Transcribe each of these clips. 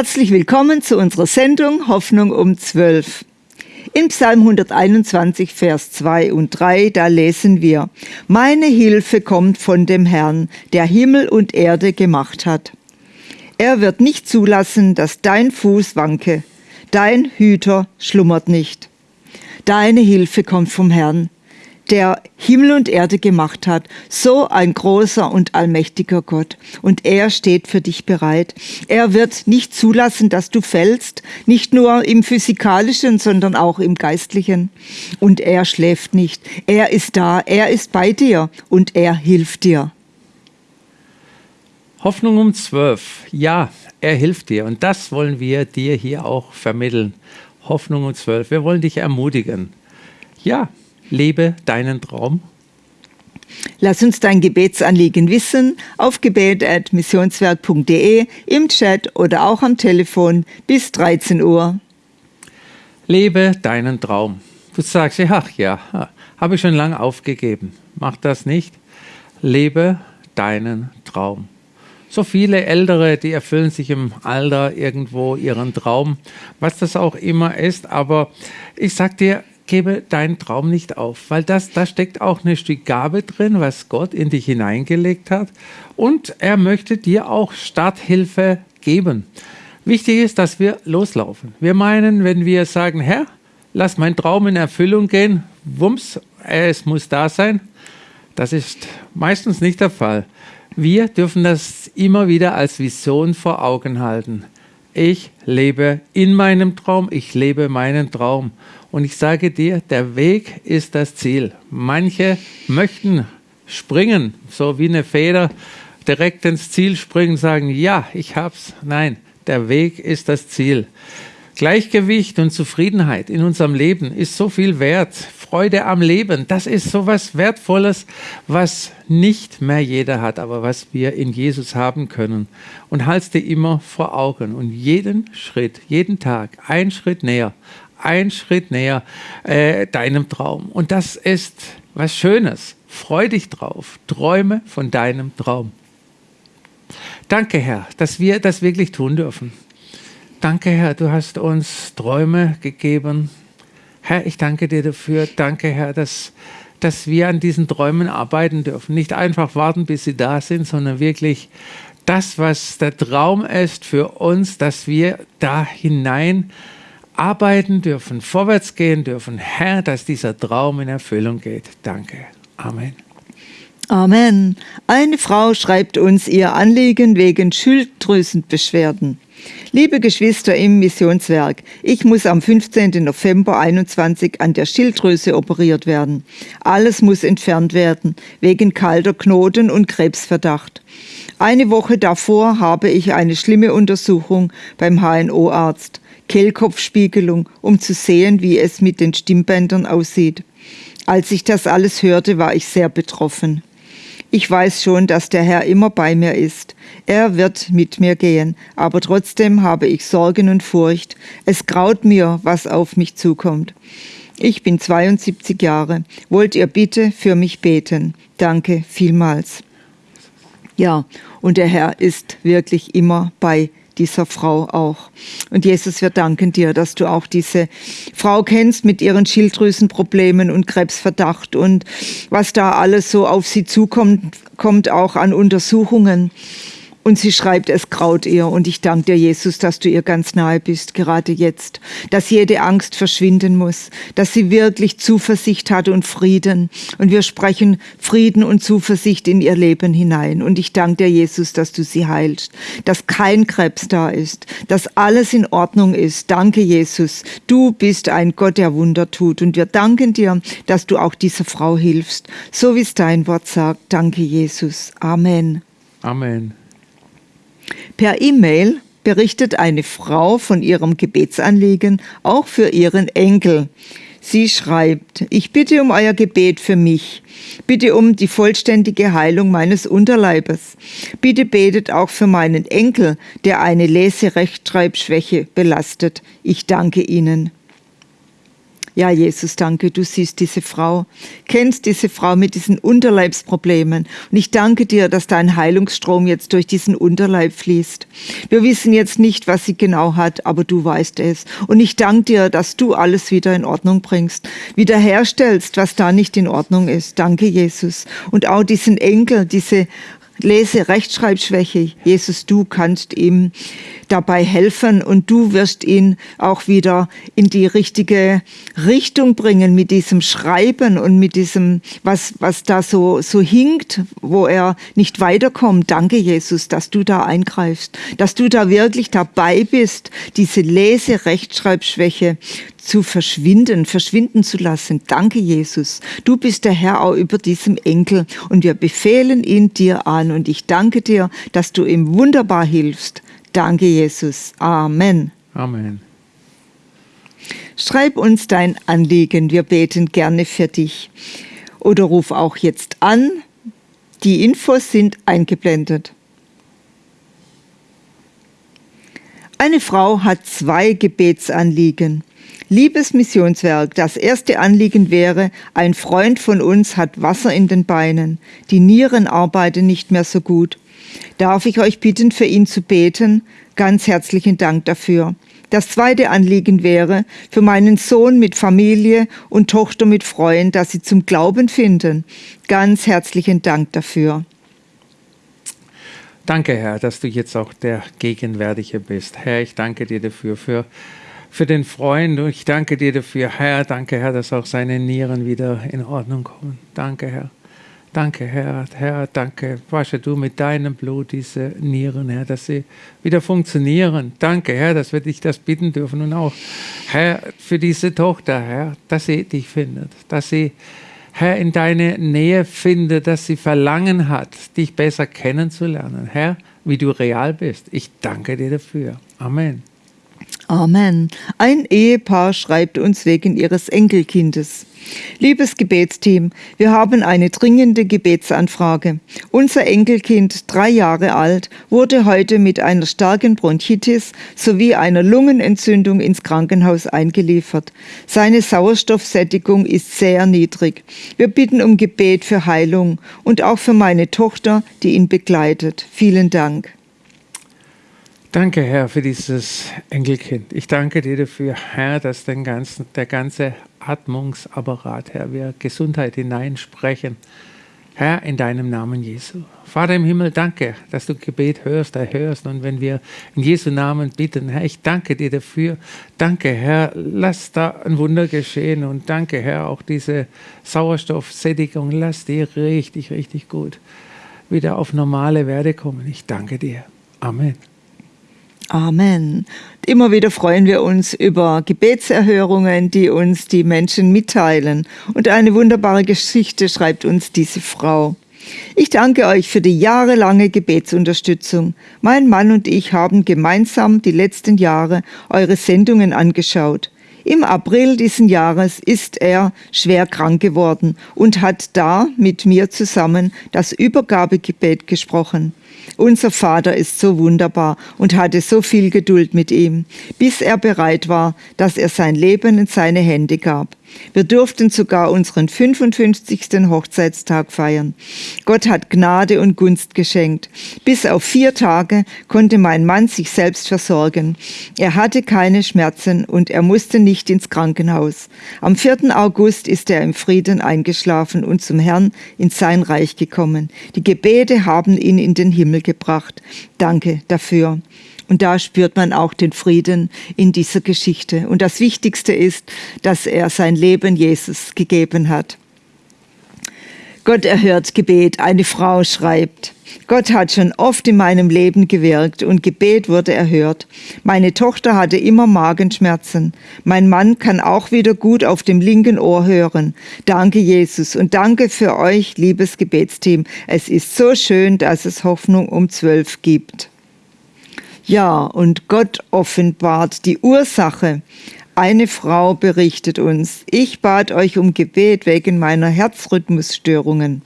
Herzlich willkommen zu unserer Sendung Hoffnung um 12. In Psalm 121, Vers 2 und 3, da lesen wir, Meine Hilfe kommt von dem Herrn, der Himmel und Erde gemacht hat. Er wird nicht zulassen, dass dein Fuß wanke. Dein Hüter schlummert nicht. Deine Hilfe kommt vom Herrn, der Himmel und Erde gemacht hat, so ein großer und allmächtiger Gott. Und er steht für dich bereit. Er wird nicht zulassen, dass du fällst, nicht nur im physikalischen, sondern auch im geistlichen. Und er schläft nicht. Er ist da, er ist bei dir und er hilft dir. Hoffnung um zwölf. Ja, er hilft dir. Und das wollen wir dir hier auch vermitteln. Hoffnung um zwölf. Wir wollen dich ermutigen. Ja, lebe deinen Traum? Lass uns dein Gebetsanliegen wissen auf gebet.missionswerk.de, im Chat oder auch am Telefon bis 13 Uhr. Lebe deinen Traum. Du sagst, ach ja, habe ich schon lange aufgegeben. Mach das nicht. Lebe deinen Traum. So viele Ältere, die erfüllen sich im Alter irgendwo ihren Traum, was das auch immer ist. Aber ich sag dir, gebe deinen Traum nicht auf, weil das, da steckt auch eine Stück Gabe drin, was Gott in dich hineingelegt hat. Und er möchte dir auch Starthilfe geben. Wichtig ist, dass wir loslaufen. Wir meinen, wenn wir sagen, Herr, lass mein Traum in Erfüllung gehen, wumms, es muss da sein. Das ist meistens nicht der Fall. Wir dürfen das immer wieder als Vision vor Augen halten. Ich lebe in meinem Traum, ich lebe meinen Traum. Und ich sage dir, der Weg ist das Ziel. Manche möchten springen, so wie eine Feder, direkt ins Ziel springen, sagen, ja, ich hab's. Nein, der Weg ist das Ziel. Gleichgewicht und Zufriedenheit in unserem Leben ist so viel wert. Freude am Leben, das ist so was Wertvolles, was nicht mehr jeder hat, aber was wir in Jesus haben können. Und halt's dir immer vor Augen und jeden Schritt, jeden Tag, ein Schritt näher, ein Schritt näher äh, deinem Traum. Und das ist was Schönes. Freu dich drauf. Träume von deinem Traum. Danke, Herr, dass wir das wirklich tun dürfen. Danke, Herr, du hast uns Träume gegeben. Herr, ich danke dir dafür. Danke, Herr, dass, dass wir an diesen Träumen arbeiten dürfen. Nicht einfach warten, bis sie da sind, sondern wirklich das, was der Traum ist für uns, dass wir da hinein arbeiten dürfen, vorwärts gehen dürfen. Herr, dass dieser Traum in Erfüllung geht. Danke. Amen. Amen. Eine Frau schreibt uns ihr Anliegen wegen Schilddrüsenbeschwerden. Liebe Geschwister im Missionswerk, ich muss am 15. November 21 an der Schilddrüse operiert werden. Alles muss entfernt werden, wegen kalter Knoten und Krebsverdacht. Eine Woche davor habe ich eine schlimme Untersuchung beim HNO-Arzt. Kehlkopfspiegelung, um zu sehen, wie es mit den Stimmbändern aussieht. Als ich das alles hörte, war ich sehr betroffen. Ich weiß schon, dass der Herr immer bei mir ist. Er wird mit mir gehen, aber trotzdem habe ich Sorgen und Furcht. Es graut mir, was auf mich zukommt. Ich bin 72 Jahre. Wollt ihr bitte für mich beten? Danke vielmals. Ja, und der Herr ist wirklich immer bei dieser Frau auch. Und Jesus, wir danken dir, dass du auch diese Frau kennst mit ihren Schilddrüsenproblemen und Krebsverdacht und was da alles so auf sie zukommt, kommt auch an Untersuchungen. Und sie schreibt, es graut ihr. Und ich danke dir, Jesus, dass du ihr ganz nahe bist, gerade jetzt. Dass jede Angst verschwinden muss. Dass sie wirklich Zuversicht hat und Frieden. Und wir sprechen Frieden und Zuversicht in ihr Leben hinein. Und ich danke dir, Jesus, dass du sie heilst. Dass kein Krebs da ist. Dass alles in Ordnung ist. Danke, Jesus. Du bist ein Gott, der Wunder tut. Und wir danken dir, dass du auch dieser Frau hilfst. So wie es dein Wort sagt. Danke, Jesus. Amen. Amen. Per E-Mail berichtet eine Frau von ihrem Gebetsanliegen auch für ihren Enkel. Sie schreibt, ich bitte um euer Gebet für mich. Bitte um die vollständige Heilung meines Unterleibes. Bitte betet auch für meinen Enkel, der eine Leserechtschreibschwäche belastet. Ich danke Ihnen. Ja, Jesus, danke, du siehst diese Frau, kennst diese Frau mit diesen Unterleibsproblemen. Und ich danke dir, dass dein Heilungsstrom jetzt durch diesen Unterleib fließt. Wir wissen jetzt nicht, was sie genau hat, aber du weißt es. Und ich danke dir, dass du alles wieder in Ordnung bringst, wiederherstellst, was da nicht in Ordnung ist. Danke, Jesus. Und auch diesen Enkel, diese Lese Rechtschreibschwäche. Jesus, du kannst ihm dabei helfen und du wirst ihn auch wieder in die richtige Richtung bringen mit diesem Schreiben und mit diesem, was, was da so, so hinkt, wo er nicht weiterkommt. Danke, Jesus, dass du da eingreifst, dass du da wirklich dabei bist, diese Lese-Rechtschreibschwäche zu verschwinden, verschwinden zu lassen. Danke, Jesus. Du bist der Herr auch über diesem Enkel und wir befehlen ihn dir an und ich danke dir, dass du ihm wunderbar hilfst. Danke, Jesus. Amen. Amen. Schreib uns dein Anliegen, wir beten gerne für dich. Oder ruf auch jetzt an. Die Infos sind eingeblendet. Eine Frau hat zwei Gebetsanliegen. Liebes Missionswerk, das erste Anliegen wäre, ein Freund von uns hat Wasser in den Beinen, die Nieren arbeiten nicht mehr so gut. Darf ich euch bitten, für ihn zu beten? Ganz herzlichen Dank dafür. Das zweite Anliegen wäre, für meinen Sohn mit Familie und Tochter mit Freund, dass sie zum Glauben finden. Ganz herzlichen Dank dafür. Danke, Herr, dass du jetzt auch der Gegenwärtige bist. Herr, ich danke dir dafür, für für den Freund. Und ich danke dir dafür, Herr. Danke, Herr, dass auch seine Nieren wieder in Ordnung kommen. Danke, Herr. Danke, Herr. Herr, danke. Wasche du mit deinem Blut diese Nieren, Herr, dass sie wieder funktionieren. Danke, Herr, dass wir dich das bitten dürfen. Und auch, Herr, für diese Tochter, Herr, dass sie dich findet, dass sie, Herr, in deine Nähe findet, dass sie Verlangen hat, dich besser kennenzulernen. Herr, wie du real bist. Ich danke dir dafür. Amen. Amen. Ein Ehepaar schreibt uns wegen ihres Enkelkindes. Liebes Gebetsteam, wir haben eine dringende Gebetsanfrage. Unser Enkelkind, drei Jahre alt, wurde heute mit einer starken Bronchitis sowie einer Lungenentzündung ins Krankenhaus eingeliefert. Seine Sauerstoffsättigung ist sehr niedrig. Wir bitten um Gebet für Heilung und auch für meine Tochter, die ihn begleitet. Vielen Dank. Danke, Herr, für dieses Enkelkind. Ich danke dir dafür, Herr, dass den ganzen, der ganze Atmungsapparat, Herr, wir Gesundheit hineinsprechen. Herr, in deinem Namen Jesu. Vater im Himmel, danke, dass du Gebet hörst, erhörst. Und wenn wir in Jesu Namen bitten, Herr, ich danke dir dafür. Danke, Herr, lass da ein Wunder geschehen. Und danke, Herr, auch diese Sauerstoffsättigung, lass die richtig, richtig gut wieder auf normale Werte kommen. Ich danke dir. Amen. Amen. Immer wieder freuen wir uns über Gebetserhörungen, die uns die Menschen mitteilen. Und eine wunderbare Geschichte schreibt uns diese Frau. Ich danke euch für die jahrelange Gebetsunterstützung. Mein Mann und ich haben gemeinsam die letzten Jahre eure Sendungen angeschaut. Im April diesen Jahres ist er schwer krank geworden und hat da mit mir zusammen das Übergabegebet gesprochen. Unser Vater ist so wunderbar und hatte so viel Geduld mit ihm, bis er bereit war, dass er sein Leben in seine Hände gab. Wir durften sogar unseren 55. Hochzeitstag feiern. Gott hat Gnade und Gunst geschenkt. Bis auf vier Tage konnte mein Mann sich selbst versorgen. Er hatte keine Schmerzen und er musste nicht ins Krankenhaus. Am 4. August ist er im Frieden eingeschlafen und zum Herrn in sein Reich gekommen. Die Gebete haben ihn in den Himmel gebracht. Danke dafür. Und da spürt man auch den Frieden in dieser Geschichte. Und das Wichtigste ist, dass er sein Leben Jesus gegeben hat. Gott erhört Gebet. Eine Frau schreibt, Gott hat schon oft in meinem Leben gewirkt und Gebet wurde erhört. Meine Tochter hatte immer Magenschmerzen. Mein Mann kann auch wieder gut auf dem linken Ohr hören. Danke, Jesus, und danke für euch, liebes Gebetsteam. Es ist so schön, dass es Hoffnung um zwölf gibt. Ja, und Gott offenbart die Ursache. Eine Frau berichtet uns, ich bat euch um Gebet wegen meiner Herzrhythmusstörungen.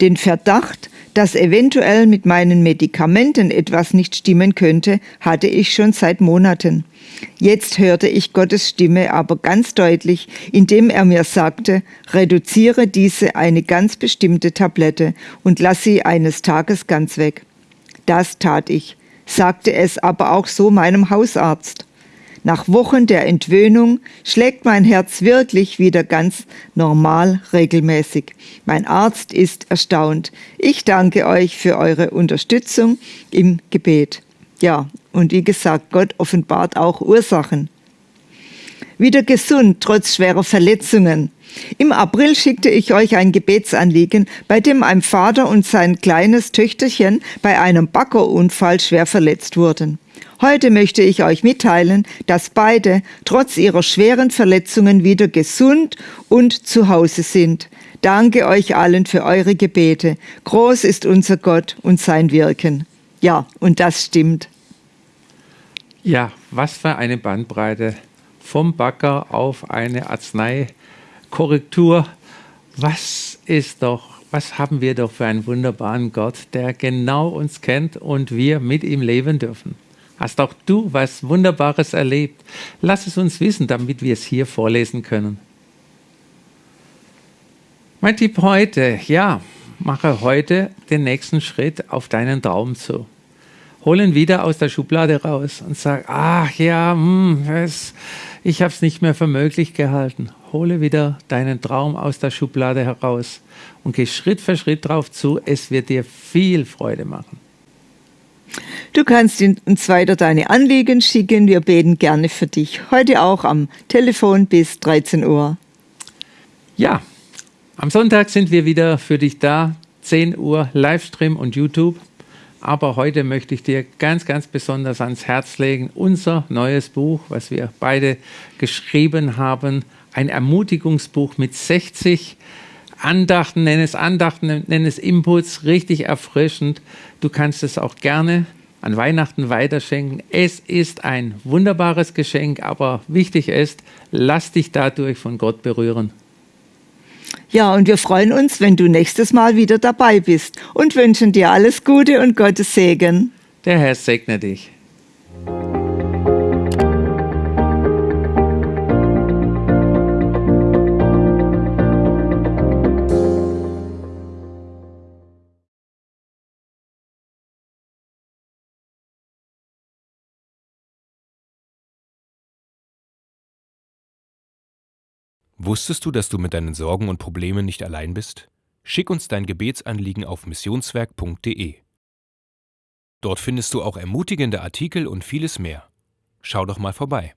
Den Verdacht, Dass eventuell mit meinen Medikamenten etwas nicht stimmen könnte, hatte ich schon seit Monaten. Jetzt hörte ich Gottes Stimme aber ganz deutlich, indem er mir sagte, reduziere diese eine ganz bestimmte Tablette und lass sie eines Tages ganz weg. Das tat ich, sagte es aber auch so meinem Hausarzt. Nach Wochen der Entwöhnung schlägt mein Herz wirklich wieder ganz normal regelmäßig. Mein Arzt ist erstaunt. Ich danke euch für eure Unterstützung im Gebet. Ja, und wie gesagt, Gott offenbart auch Ursachen. Wieder gesund, trotz schwerer Verletzungen. Im April schickte ich euch ein Gebetsanliegen, bei dem ein Vater und sein kleines Töchterchen bei einem Baggerunfall schwer verletzt wurden. Heute möchte ich euch mitteilen, dass beide trotz ihrer schweren Verletzungen wieder gesund und zu Hause sind. Danke euch allen für eure Gebete. Groß ist unser Gott und sein Wirken. Ja, und das stimmt. Ja, was für eine Bandbreite. Vom Bagger auf eine Arzneikorrektur. Was ist doch, was haben wir doch für einen wunderbaren Gott, der genau uns kennt und wir mit ihm leben dürfen. Hast auch du was Wunderbares erlebt? Lass es uns wissen, damit wir es hier vorlesen können. Mein Tipp heute, ja, mache heute den nächsten Schritt auf deinen Traum zu. Hol ihn wieder aus der Schublade raus und sag, ach ja, hm, es, ich habe es nicht mehr für möglich gehalten. Hole wieder deinen Traum aus der Schublade heraus und geh Schritt für Schritt drauf zu. Es wird dir viel Freude machen. Du kannst uns weiter deine Anliegen schicken. Wir beten gerne für dich. Heute auch am Telefon bis 13 Uhr. Ja, am Sonntag sind wir wieder für dich da. 10 Uhr Livestream und YouTube. Aber heute möchte ich dir ganz, ganz besonders ans Herz legen, unser neues Buch, was wir beide geschrieben haben. Ein Ermutigungsbuch mit 60 Andachten, nenn es Andachten, nenn es Inputs, richtig erfrischend. Du kannst es auch gerne an Weihnachten weiterschenken. Es ist ein wunderbares Geschenk, aber wichtig ist, lass dich dadurch von Gott berühren. Ja, und wir freuen uns, wenn du nächstes Mal wieder dabei bist und wünschen dir alles Gute und Gottes Segen. Der Herr segne dich. Wusstest du, dass du mit deinen Sorgen und Problemen nicht allein bist? Schick uns dein Gebetsanliegen auf missionswerk.de. Dort findest du auch ermutigende Artikel und vieles mehr. Schau doch mal vorbei.